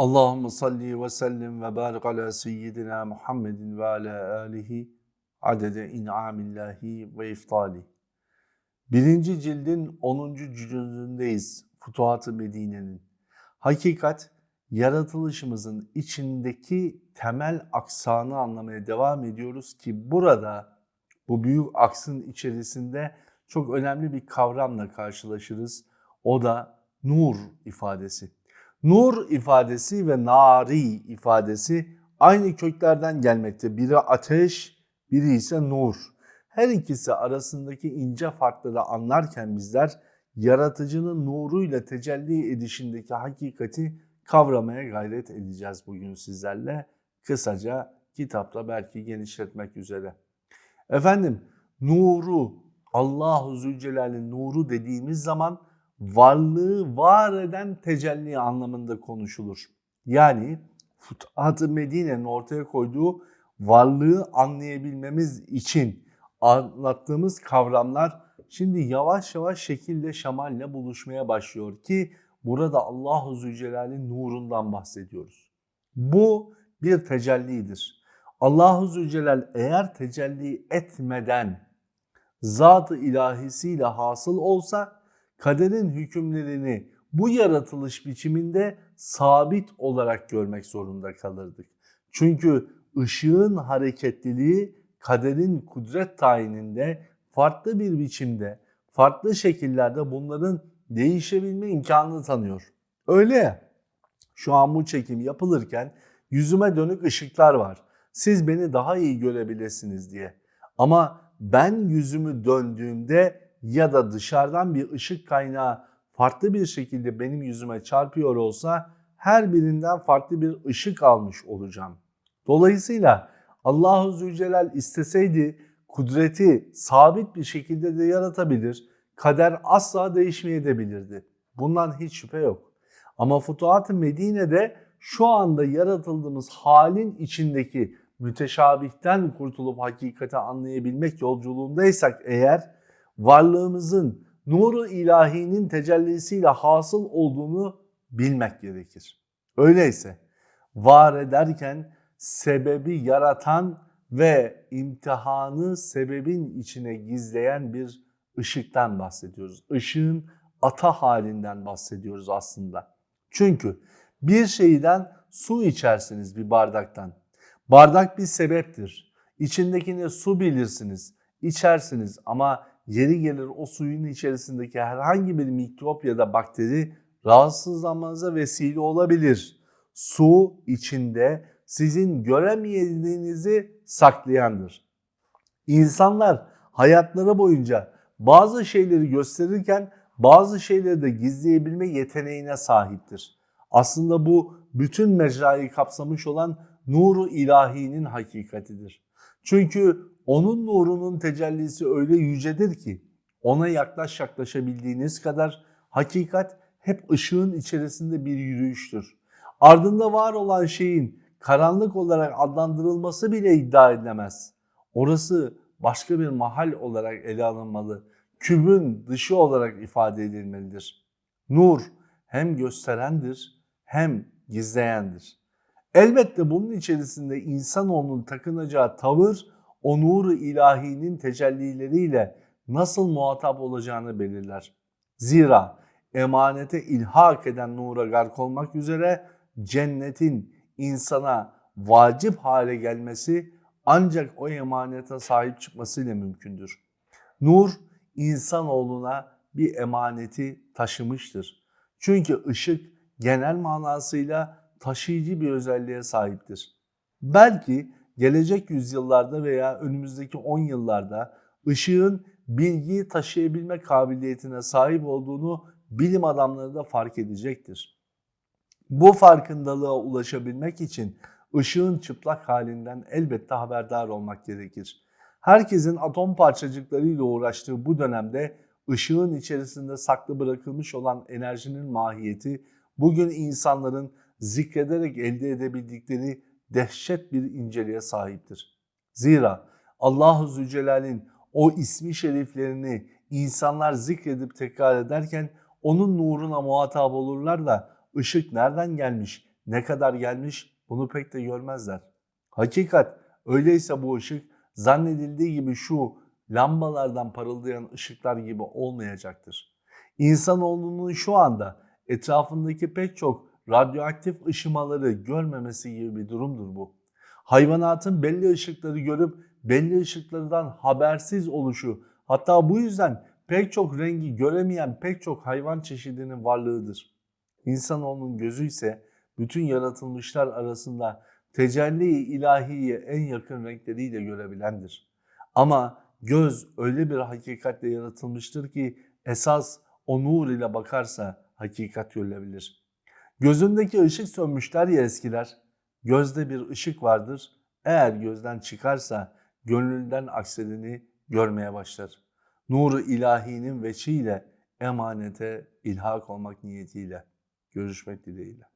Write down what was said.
Allahümme salli ve sellim ve barik ala seyyidina Muhammedin ve ala alihi adede in'amillahi ve iftali. Birinci cildin 10. cüzündeyiz Futuhat-ı Medine'nin. Hakikat, yaratılışımızın içindeki temel aksanı anlamaya devam ediyoruz ki burada bu büyük aksın içerisinde çok önemli bir kavramla karşılaşırız. O da nur ifadesi. Nur ifadesi ve nari ifadesi aynı köklerden gelmekte. Biri ateş, biri ise nur. Her ikisi arasındaki ince farkları anlarken bizler yaratıcının nuruyla tecelli edişindeki hakikati kavramaya gayret edeceğiz bugün sizlerle. Kısaca kitapta belki genişletmek üzere. Efendim nuru, Allahu Zülcelal'in nuru dediğimiz zaman varlığı var eden tecelli anlamında konuşulur. Yani Futuhat-ı Medine'nin ortaya koyduğu varlığı anlayabilmemiz için anlattığımız kavramlar şimdi yavaş yavaş şekilde şemalle buluşmaya başlıyor ki burada Allahu Zülcelal'in nurundan bahsediyoruz. Bu bir tecellidir. Allahu Zülcelal eğer tecelli etmeden zat-ı ilahisiyle hasıl olsa kaderin hükümlerini bu yaratılış biçiminde sabit olarak görmek zorunda kalırdık. Çünkü ışığın hareketliliği kaderin kudret tayininde farklı bir biçimde, farklı şekillerde bunların değişebilme imkanını tanıyor. Öyle şu an bu çekim yapılırken yüzüme dönük ışıklar var. Siz beni daha iyi görebilirsiniz diye. Ama ben yüzümü döndüğümde ya da dışarıdan bir ışık kaynağı farklı bir şekilde benim yüzüme çarpıyor olsa her birinden farklı bir ışık almış olacağım. Dolayısıyla Allahu Zülcelal isteseydi kudreti sabit bir şekilde de yaratabilir. Kader asla değişmeyebilirdi. Bundan hiç şüphe yok. Ama Futuhat-ı Medine'de şu anda yaratıldığımız halin içindeki müteşabihten kurtulup hakikati anlayabilmek yolculuğundaysak eğer varlığımızın nuru ilahinin tecellisiyle hasıl olduğunu bilmek gerekir. Öyleyse var ederken sebebi yaratan ve imtihanı sebebin içine gizleyen bir ışıktan bahsediyoruz. Işığın ata halinden bahsediyoruz aslında. Çünkü bir şeyden su içersiniz bir bardaktan. Bardak bir sebeptir. İçindekini su bilirsiniz, içersiniz ama yeri gelir o suyun içerisindeki herhangi bir mikrop ya da bakteri rahatsızlanmanıza vesile olabilir. Su içinde sizin göremediğinizi saklayandır. İnsanlar hayatları boyunca bazı şeyleri gösterirken bazı şeyleri de gizleyebilme yeteneğine sahiptir. Aslında bu bütün mecrayı kapsamış olan nuru ilahinin hakikatidir. Çünkü onun nurunun tecellisi öyle yücedir ki ona yaklaş yaklaşabildiğiniz kadar hakikat hep ışığın içerisinde bir yürüyüştür. Ardında var olan şeyin karanlık olarak adlandırılması bile iddia edilemez. Orası başka bir mahal olarak ele alınmalı. Kübün dışı olarak ifade edilmelidir. Nur hem gösterendir hem gizleyendir. Elbette bunun içerisinde insanoğlunun takınacağı tavır o nuru ilahinin tecellileriyle nasıl muhatap olacağını belirler. Zira emanete ilhak eden nura gark olmak üzere cennetin insana vacip hale gelmesi ancak o emanete sahip çıkmasıyla mümkündür. Nur insanoğluna bir emaneti taşımıştır. Çünkü ışık genel manasıyla taşıyıcı bir özelliğe sahiptir. Belki gelecek yüzyıllarda veya önümüzdeki 10 yıllarda ışığın bilgiyi taşıyabilme kabiliyetine sahip olduğunu bilim adamları da fark edecektir. Bu farkındalığa ulaşabilmek için ışığın çıplak halinden elbette haberdar olmak gerekir. Herkesin atom parçacıklarıyla uğraştığı bu dönemde ışığın içerisinde saklı bırakılmış olan enerjinin mahiyeti bugün insanların zikrederek elde edebildikleri dehşet bir inceliğe sahiptir. Zira Allahu Zülcelal'in o ismi şeriflerini insanlar zikredip tekrar ederken onun nuruna muhatap olurlar da ışık nereden gelmiş, ne kadar gelmiş bunu pek de görmezler. Hakikat öyleyse bu ışık zannedildiği gibi şu lambalardan parıldayan ışıklar gibi olmayacaktır. İnsanoğlunun şu anda etrafındaki pek çok radyoaktif ışımaları görmemesi gibi bir durumdur bu. Hayvanatın belli ışıkları görüp belli ışıklardan habersiz oluşu hatta bu yüzden pek çok rengi göremeyen pek çok hayvan çeşidinin varlığıdır. İnsanoğlunun gözü ise bütün yaratılmışlar arasında tecelli ilahiyi en yakın renkleriyle görebilendir. Ama göz öyle bir hakikatle yaratılmıştır ki esas o nur ile bakarsa hakikat görülebilir. Gözündeki ışık sönmüşler ya eskiler. Gözde bir ışık vardır. Eğer gözden çıkarsa gönülden aksedini görmeye başlar. Nuru ilahinin veçiyle emanete ilhak olmak niyetiyle görüşmek dileğiyle.